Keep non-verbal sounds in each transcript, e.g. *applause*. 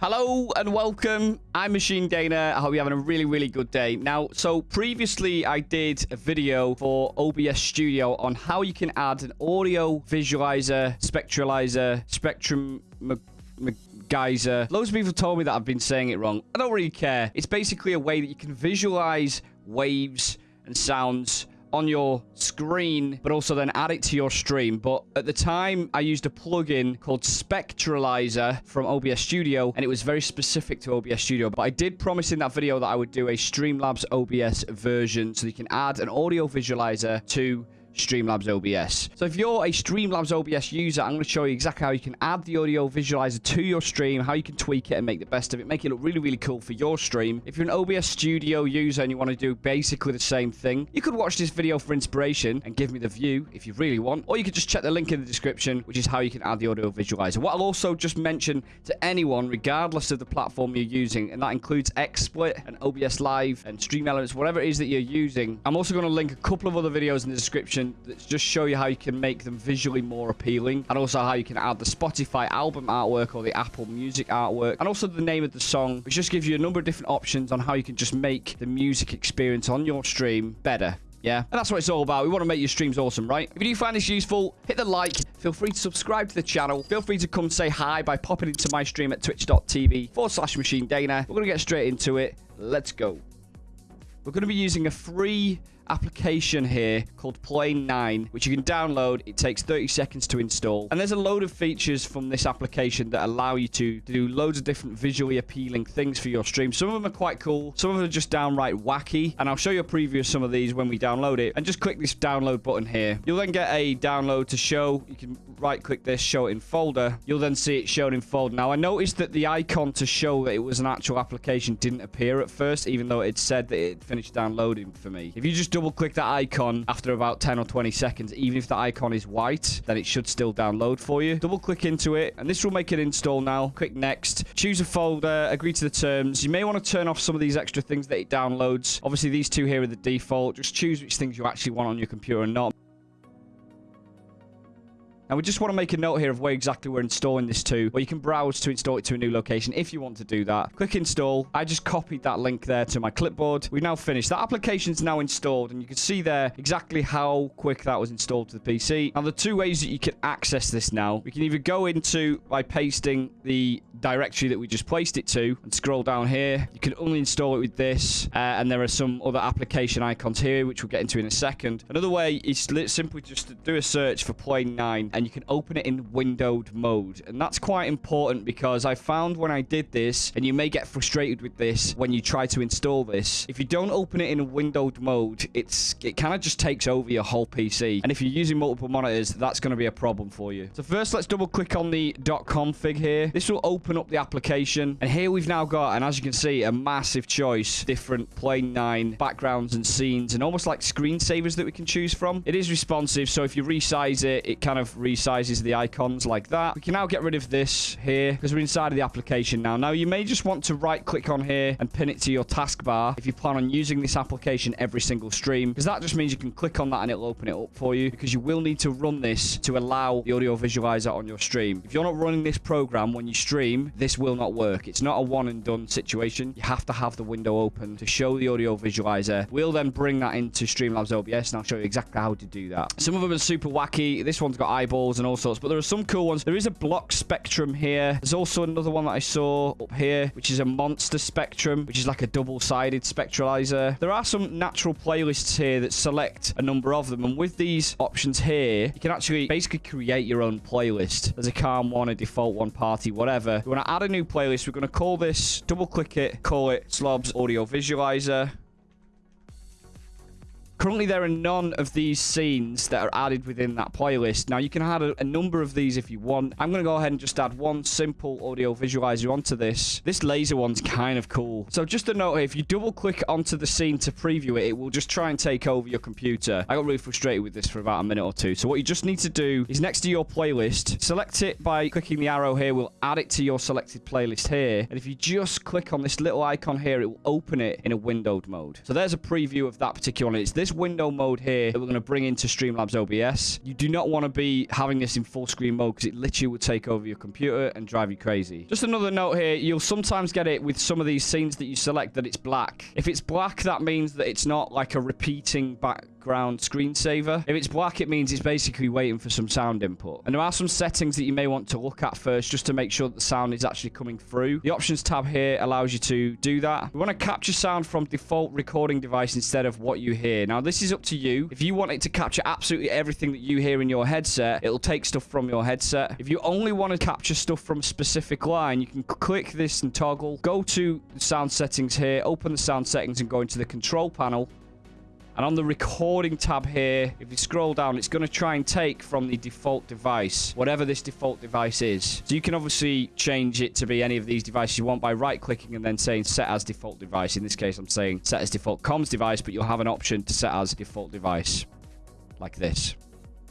Hello and welcome. I'm Machine Gainer. I hope you're having a really, really good day. Now, so previously I did a video for OBS Studio on how you can add an audio visualizer, spectralizer, spectrum geyser. Loads of people told me that I've been saying it wrong. I don't really care. It's basically a way that you can visualize waves and sounds on your screen, but also then add it to your stream. But at the time, I used a plugin called Spectralizer from OBS Studio, and it was very specific to OBS Studio. But I did promise in that video that I would do a Streamlabs OBS version so you can add an audio visualizer to Streamlabs OBS. So if you're a Streamlabs OBS user, I'm going to show you exactly how you can add the audio visualizer to your stream, how you can tweak it and make the best of it, make it look really, really cool for your stream. If you're an OBS Studio user and you want to do basically the same thing, you could watch this video for inspiration and give me the view if you really want, or you could just check the link in the description, which is how you can add the audio visualizer. What I'll also just mention to anyone, regardless of the platform you're using, and that includes XSplit and OBS Live and Stream Elements, whatever it is that you're using, I'm also going to link a couple of other videos in the description that just show you how you can make them visually more appealing and also how you can add the Spotify album artwork or the Apple Music artwork and also the name of the song which just gives you a number of different options on how you can just make the music experience on your stream better. Yeah, and that's what it's all about. We want to make your streams awesome, right? If you do find this useful, hit the like. Feel free to subscribe to the channel. Feel free to come say hi by popping into my stream at twitch.tv forward slash machine Dana. We're going to get straight into it. Let's go. We're going to be using a free application here called Plane 9, which you can download. It takes 30 seconds to install. And there's a load of features from this application that allow you to, to do loads of different visually appealing things for your stream. Some of them are quite cool. Some of them are just downright wacky. And I'll show you a preview of some of these when we download it. And just click this download button here. You'll then get a download to show. You can right click this, show it in folder. You'll then see it shown in folder. Now, I noticed that the icon to show that it was an actual application didn't appear at first, even though it said that it finished downloading for me. If you just double click that icon after about 10 or 20 seconds, even if the icon is white, then it should still download for you. Double click into it, and this will make it install now. Click next. Choose a folder, agree to the terms. You may want to turn off some of these extra things that it downloads. Obviously, these two here are the default. Just choose which things you actually want on your computer and not. Now, we just want to make a note here of where exactly we're installing this to, or you can browse to install it to a new location if you want to do that. Click install. I just copied that link there to my clipboard. We've now finished. That application is now installed, and you can see there exactly how quick that was installed to the PC. Now, the two ways that you can access this now, we can either go into by pasting the directory that we just placed it to and scroll down here. You can uninstall it with this, uh, and there are some other application icons here, which we'll get into in a second. Another way is simply just to do a search for Plane 9 and you can open it in windowed mode. And that's quite important because I found when I did this, and you may get frustrated with this when you try to install this, if you don't open it in windowed mode, it's it kind of just takes over your whole PC. And if you're using multiple monitors, that's going to be a problem for you. So first, let's double click on the dot .config here. This will open up the application. And here we've now got, and as you can see, a massive choice, different Plane 9 backgrounds and scenes, and almost like screensavers that we can choose from. It is responsive, so if you resize it, it kind of resizes the icons like that. We can now get rid of this here because we're inside of the application now. Now, you may just want to right click on here and pin it to your taskbar if you plan on using this application every single stream because that just means you can click on that and it'll open it up for you because you will need to run this to allow the audio visualizer on your stream. If you're not running this program when you stream, this will not work. It's not a one and done situation. You have to have the window open to show the audio visualizer. We'll then bring that into Streamlabs OBS and I'll show you exactly how to do that. Some of them are super wacky. This one's got eyeballs and all sorts, but there are some cool ones. There is a block spectrum here. There's also another one that I saw up here, which is a monster spectrum, which is like a double-sided spectralizer. There are some natural playlists here that select a number of them, and with these options here, you can actually basically create your own playlist. There's a calm one, a default one, party, whatever. We want to add a new playlist. We're going to call this, double-click it, call it Slobs Audio Visualizer. Currently, there are none of these scenes that are added within that playlist. Now, you can add a, a number of these if you want. I'm going to go ahead and just add one simple audio visualizer onto this. This laser one's kind of cool. So just a note here, if you double click onto the scene to preview it, it will just try and take over your computer. I got really frustrated with this for about a minute or two. So what you just need to do is next to your playlist, select it by clicking the arrow here. We'll add it to your selected playlist here. And if you just click on this little icon here, it will open it in a windowed mode. So there's a preview of that particular one. It's this this window mode here that we're going to bring into Streamlabs OBS. You do not want to be having this in full screen mode because it literally will take over your computer and drive you crazy. Just another note here, you'll sometimes get it with some of these scenes that you select that it's black. If it's black, that means that it's not like a repeating back background screensaver. If it's black, it means it's basically waiting for some sound input. And there are some settings that you may want to look at first just to make sure that the sound is actually coming through. The options tab here allows you to do that. We want to capture sound from default recording device instead of what you hear. Now, this is up to you. If you want it to capture absolutely everything that you hear in your headset, it'll take stuff from your headset. If you only want to capture stuff from a specific line, you can click this and toggle. Go to sound settings here, open the sound settings and go into the control panel. And on the recording tab here, if you scroll down, it's going to try and take from the default device, whatever this default device is. So you can obviously change it to be any of these devices you want by right-clicking and then saying set as default device. In this case, I'm saying set as default comms device, but you'll have an option to set as default device like this.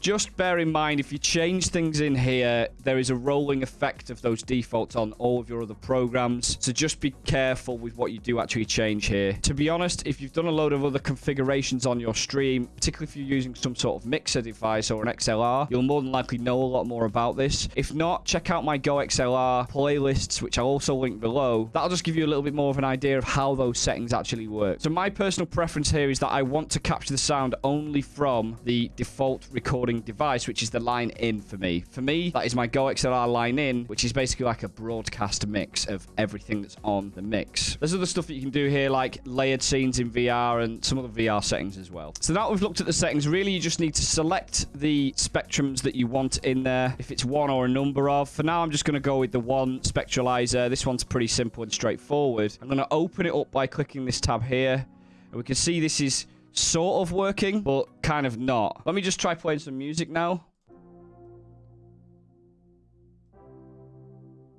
Just bear in mind, if you change things in here, there is a rolling effect of those defaults on all of your other programs. So just be careful with what you do actually change here. To be honest, if you've done a load of other configurations on your stream, particularly if you're using some sort of mixer device or an XLR, you'll more than likely know a lot more about this. If not, check out my Go XLR playlists, which I'll also link below. That'll just give you a little bit more of an idea of how those settings actually work. So my personal preference here is that I want to capture the sound only from the default recording recording device, which is the line in for me. For me, that is my Go XLR line in, which is basically like a broadcast mix of everything that's on the mix. There's other stuff that you can do here, like layered scenes in VR and some other VR settings as well. So now we've looked at the settings, really you just need to select the spectrums that you want in there, if it's one or a number of. For now, I'm just going to go with the one spectralizer. This one's pretty simple and straightforward. I'm going to open it up by clicking this tab here. And we can see this is sort of working, but kind of not. Let me just try playing some music now.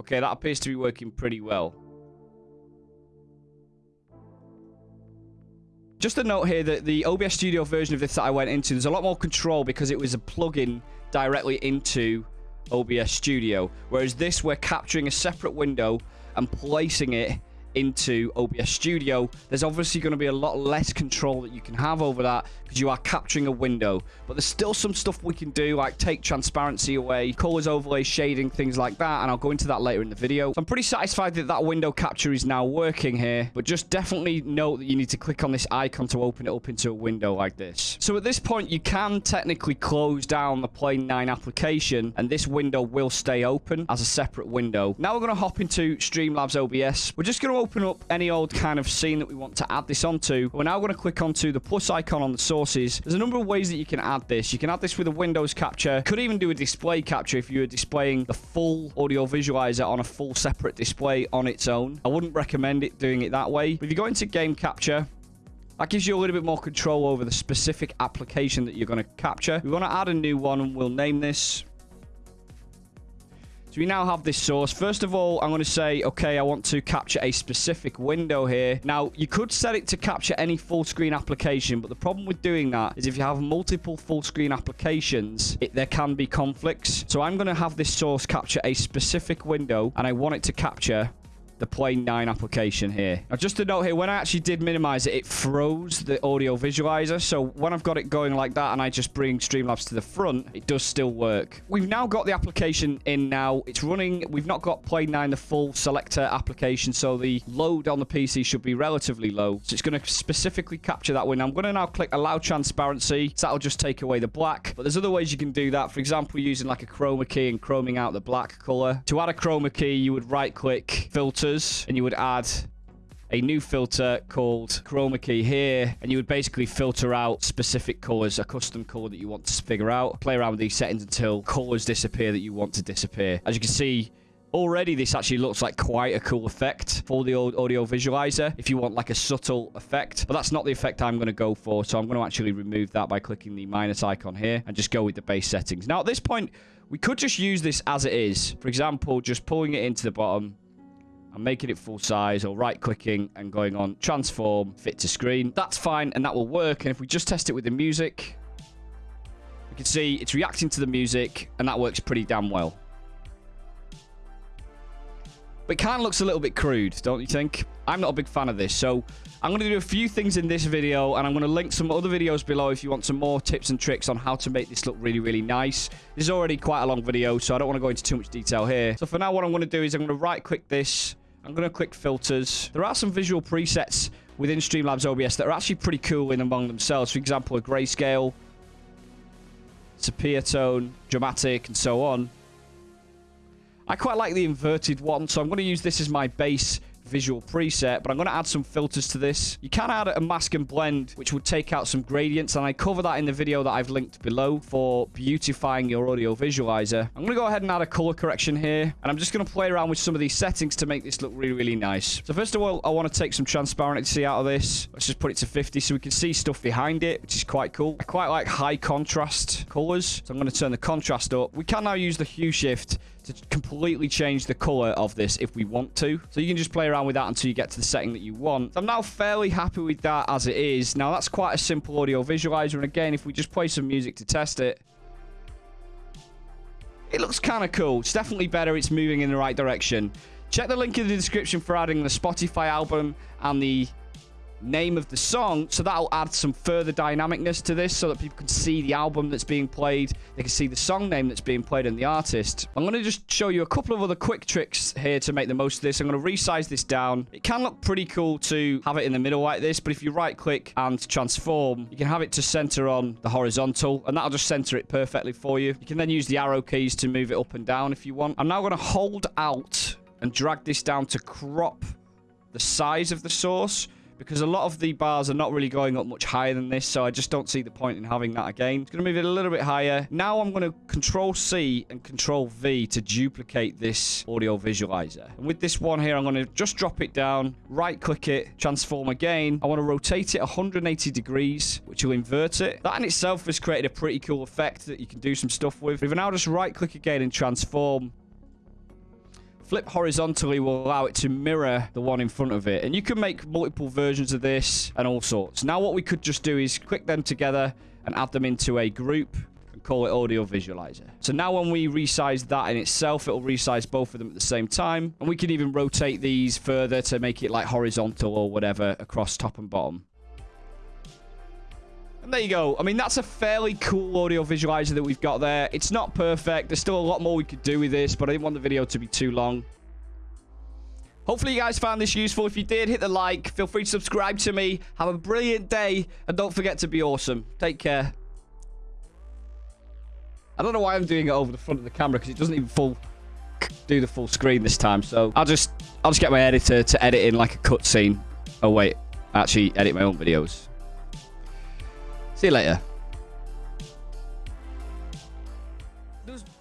Okay, that appears to be working pretty well. Just a note here that the OBS Studio version of this that I went into, there's a lot more control because it was a plugin directly into OBS Studio. Whereas this, we're capturing a separate window and placing it into OBS Studio, there's obviously going to be a lot less control that you can have over that because you are capturing a window. But there's still some stuff we can do, like take transparency away, colors, overlay, shading, things like that, and I'll go into that later in the video. So I'm pretty satisfied that that window capture is now working here, but just definitely note that you need to click on this icon to open it up into a window like this. So at this point, you can technically close down the Plane 9 application, and this window will stay open as a separate window. Now we're going to hop into Streamlabs OBS. We're just going to open up any old kind of scene that we want to add this onto. We're now going to click onto the plus icon on the sources. There's a number of ways that you can add this. You can add this with a Windows capture. Could even do a display capture if you were displaying the full audio visualizer on a full separate display on its own. I wouldn't recommend it doing it that way. But if you go into game capture, that gives you a little bit more control over the specific application that you're going to capture. We want to add a new one and we'll name this so we now have this source. First of all, I'm going to say, okay, I want to capture a specific window here. Now, you could set it to capture any full screen application, but the problem with doing that is if you have multiple full screen applications, it, there can be conflicts. So I'm going to have this source capture a specific window, and I want it to capture the Plane 9 application here. Now, just to note here, when I actually did minimize it, it froze the audio visualizer. So when I've got it going like that and I just bring Streamlabs to the front, it does still work. We've now got the application in now. It's running. We've not got Plane 9, the full selector application, so the load on the PC should be relatively low. So it's going to specifically capture that window. I'm going to now click Allow Transparency. So that'll just take away the black. But there's other ways you can do that. For example, using like a chroma key and chroming out the black color. To add a chroma key, you would right-click Filter filters and you would add a new filter called chroma key here and you would basically filter out specific colors a custom color that you want to figure out play around with these settings until colors disappear that you want to disappear as you can see Already, this actually looks like quite a cool effect for the old audio visualizer if you want like a subtle effect. But that's not the effect I'm going to go for. So I'm going to actually remove that by clicking the minus icon here and just go with the base settings. Now, at this point, we could just use this as it is. For example, just pulling it into the bottom I'm making it full size or right clicking and going on transform fit to screen. That's fine and that will work. And if we just test it with the music, we can see it's reacting to the music and that works pretty damn well. But it kind of looks a little bit crude, don't you think? I'm not a big fan of this. So I'm going to do a few things in this video, and I'm going to link some other videos below if you want some more tips and tricks on how to make this look really, really nice. This is already quite a long video, so I don't want to go into too much detail here. So for now, what I'm going to do is I'm going to right-click this. I'm going to click filters. There are some visual presets within Streamlabs OBS that are actually pretty cool in among themselves. For example, a grayscale, sepia tone, dramatic, and so on. I quite like the inverted one, so I'm going to use this as my base visual preset, but I'm going to add some filters to this. You can add a mask and blend, which would take out some gradients, and I cover that in the video that I've linked below for beautifying your audio visualizer. I'm going to go ahead and add a color correction here, and I'm just going to play around with some of these settings to make this look really, really nice. So first of all, I want to take some transparency out of this. Let's just put it to 50 so we can see stuff behind it, which is quite cool. I quite like high contrast colors, so I'm going to turn the contrast up. We can now use the hue shift to completely change the color of this if we want to. So you can just play around with that until you get to the setting that you want. I'm now fairly happy with that as it is. Now, that's quite a simple audio visualizer. And again, if we just play some music to test it, it looks kind of cool. It's definitely better. It's moving in the right direction. Check the link in the description for adding the Spotify album and the name of the song. So that'll add some further dynamicness to this so that people can see the album that's being played. They can see the song name that's being played and the artist. I'm going to just show you a couple of other quick tricks here to make the most of this. I'm going to resize this down. It can look pretty cool to have it in the middle like this, but if you right click and transform, you can have it to center on the horizontal and that'll just center it perfectly for you. You can then use the arrow keys to move it up and down if you want. I'm now going to hold Alt and drag this down to crop the size of the source because a lot of the bars are not really going up much higher than this, so I just don't see the point in having that again. It's going to move it a little bit higher. Now I'm going to Control C and Control V to duplicate this audio visualizer. And with this one here, I'm going to just drop it down, right-click it, transform again. I want to rotate it 180 degrees, which will invert it. That in itself has created a pretty cool effect that you can do some stuff with. If I now just right-click again and transform, Flip horizontally will allow it to mirror the one in front of it. And you can make multiple versions of this and all sorts. Now what we could just do is click them together and add them into a group and call it audio visualizer. So now when we resize that in itself, it'll resize both of them at the same time. And we can even rotate these further to make it like horizontal or whatever across top and bottom. There you go. I mean, that's a fairly cool audio visualizer that we've got there. It's not perfect. There's still a lot more we could do with this, but I didn't want the video to be too long. Hopefully you guys found this useful. If you did, hit the like. Feel free to subscribe to me. Have a brilliant day. And don't forget to be awesome. Take care. I don't know why I'm doing it over the front of the camera because it doesn't even full do the full screen this time. So I'll just I'll just get my editor to edit in like a cutscene. Oh wait, I actually edit my own videos. See you later.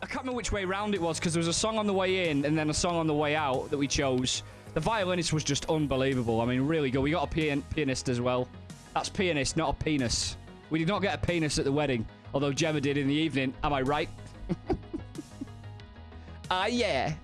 I can't remember which way round it was because there was a song on the way in and then a song on the way out that we chose. The violinist was just unbelievable. I mean, really good. We got a pian pianist as well. That's pianist, not a penis. We did not get a penis at the wedding, although Gemma did in the evening. Am I right? *laughs* Ah, yeah.